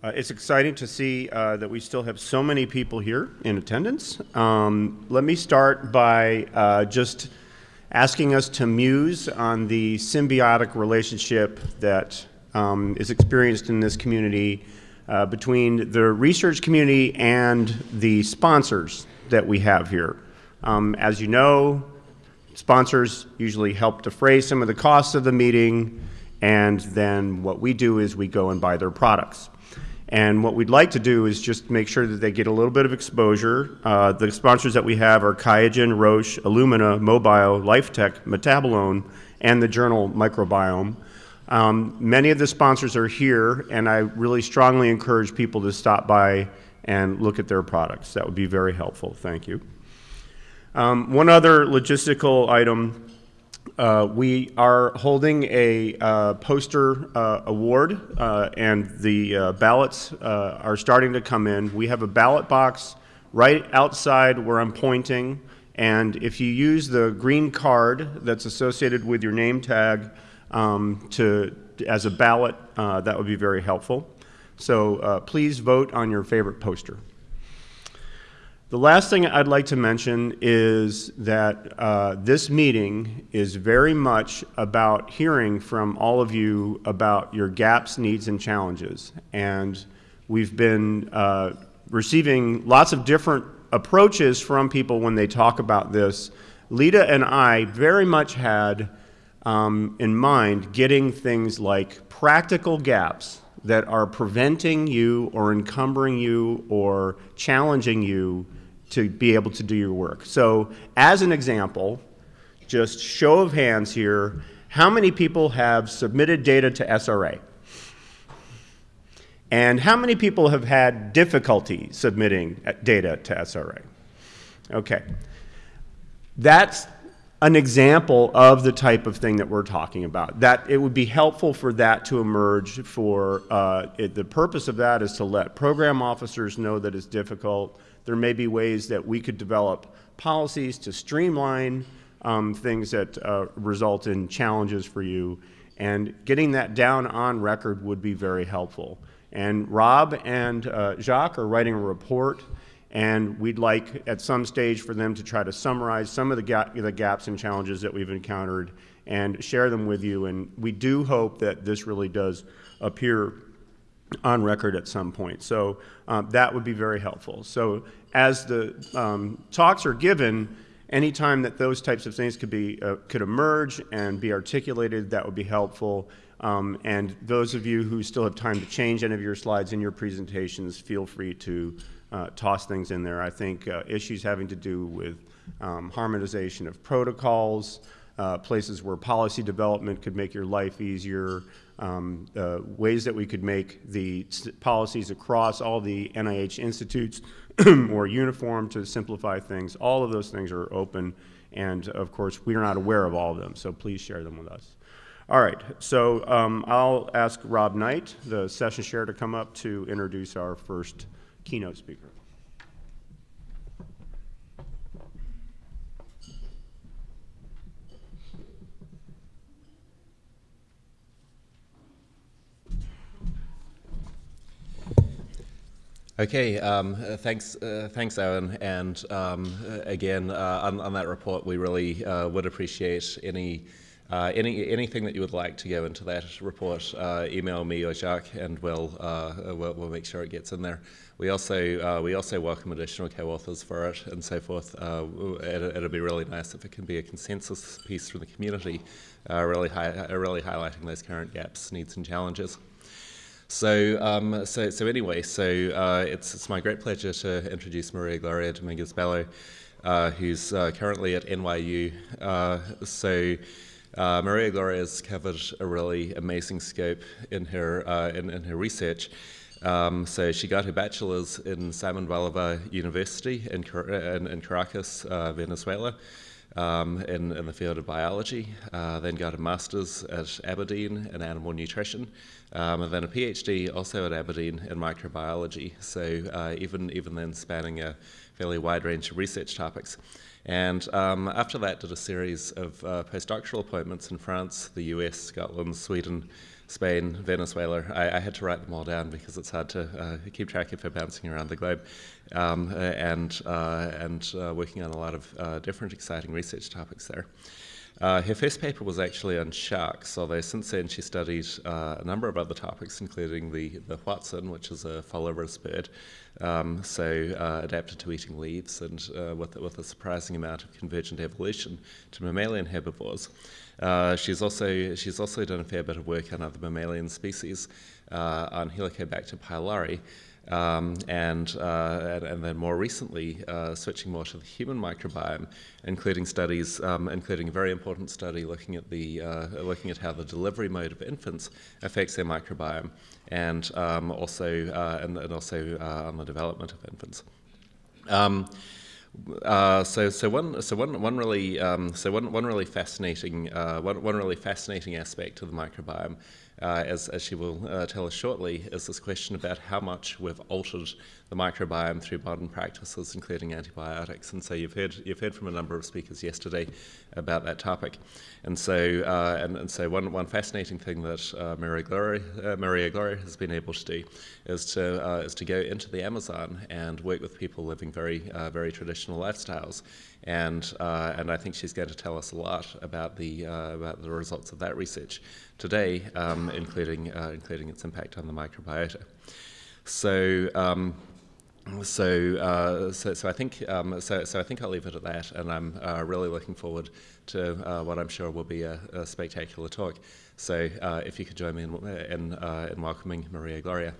Uh, it's exciting to see uh, that we still have so many people here in attendance. Um, let me start by uh, just asking us to muse on the symbiotic relationship that um, is experienced in this community uh, between the research community and the sponsors that we have here. Um, as you know, sponsors usually help defray some of the costs of the meeting, and then what we do is we go and buy their products. And what we'd like to do is just make sure that they get a little bit of exposure. Uh, the sponsors that we have are Qiagen, Roche, Illumina, MO BIO, LifeTech, Metabolon, and the journal Microbiome. Um, many of the sponsors are here, and I really strongly encourage people to stop by and look at their products. That would be very helpful. Thank you. Um, one other logistical item uh, we are holding a uh, poster uh, award, uh, and the uh, ballots uh, are starting to come in. We have a ballot box right outside where I'm pointing, and if you use the green card that's associated with your name tag um, to, as a ballot, that would be very helpful. So please vote on your favorite poster. The last thing I'd like to mention is that uh, this meeting is very much about hearing from all of you about your gaps, needs, and challenges. And we've been uh, receiving lots of different approaches from people when they talk about this. Lita and I very much had um, in mind getting things like practical gaps that are preventing you or encumbering you or challenging you to be able to do your work. So as an example, just show of hands here, how many people have submitted data to SRA? And how many people have had difficulty submitting uh, data to SRA? Okay. That's an example of the type of thing that we're talking about. That it would be helpful for that to emerge for, uh, it, the purpose of that is to let program officers know that it's difficult, there may be ways that we could develop policies to streamline um, things that uh, result in challenges for you. And getting that down on record would be very helpful. And Rob and uh, Jacques are writing a report, and we'd like at some stage for them to try to summarize some of the, ga the gaps and challenges that we've encountered and share them with you. And we do hope that this really does appear on record at some point. So um, that would be very helpful. So as the um, talks are given, anytime that those types of things could be uh, could emerge and be articulated, that would be helpful. Um, and those of you who still have time to change any of your slides in your presentations, feel free to uh, toss things in there. I think uh, issues having to do with um, harmonization of protocols, uh, places where policy development could make your life easier, um, uh, ways that we could make the policies across all the NIH institutes more uniform to simplify things. All of those things are open, and of course, we are not aware of all of them, so please share them with us. All right, so um, I'll ask Rob Knight, the session chair, to come up to introduce our first keynote speaker. Okay, um, uh, thanks, uh, thanks, Owen. And um, again, uh, on, on, that report, we really uh, would appreciate any, uh, any anything that you would like to go into that report. Uh, email me or Jacques, and we'll, we'll, we'll make sure it gets in there. We also we also welcome additional co-authors for it and so forth. it, it'll be really nice if it can be a consensus piece from the community, really hi really highlighting those current gaps, needs, and challenges. So, um, so, so anyway, so uh, it's, it's my great pleasure to introduce Maria Gloria Dominguez Bello, uh, who's uh, currently at NYU. Uh, so, uh, Maria Gloria has covered a really amazing scope in her uh, in, in, her research. Um, so she got her bachelor's in Simon Bolivar University in, in, in Caracas, Venezuela um, in, in, the field of biology, uh, then got a master's at Aberdeen in animal nutrition, um, and then a PhD also at Aberdeen in microbiology. So uh, even, even then spanning a fairly wide range of research topics. And um, after that did a series of uh, postdoctoral appointments in France, the US, Scotland, Sweden, Spain, Venezuela. I, I, had to write them all down because it's hard to uh, keep track of her bouncing around the globe, um, and uh, and uh, working on a lot of uh, different exciting research topics there. Uh, her first paper was actually on sharks, although since then she studied uh, a number of other topics, including the, the Hoatzin, which is a folivorous bird, um, so uh, adapted to eating leaves and uh, with, with a surprising amount of convergent evolution to mammalian herbivores. Uh, she's, also, she's also done a fair bit of work on other mammalian species, uh, on Helicobacter pylori, um, and, uh, and, then more recently, uh, switching more to the human microbiome, including studies, um, including a very important study looking at the uh, looking at how the delivery mode of infants affects their microbiome, and um, also uh, and, and, also uh, on the development of infants. Um, uh, so, so one, so one, one really, um, so one, one really fascinating, uh, one, one really fascinating aspect of the microbiome uh, as, as she will uh, tell us shortly, is this question about how much we've altered the microbiome through modern practices, including antibiotics. And so you've heard, you've heard from a number of speakers yesterday about that topic. And so, uh, and, and, so one, one fascinating thing that uh, Maria, Gloria, uh, Maria Gloria has been able to do is to, uh, is to go into the Amazon and work with people living very, very traditional lifestyles and and I think she's going to tell us a lot about the about the results of that research today, um, including uh, including its impact on the microbiota. So. Um, so, uh, so, so I think, um, so, so I think I'll leave it at that, and I'm uh, really looking forward to uh, what I'm sure will be a, a spectacular talk. So, if you could join me in, in, in welcoming Maria Gloria.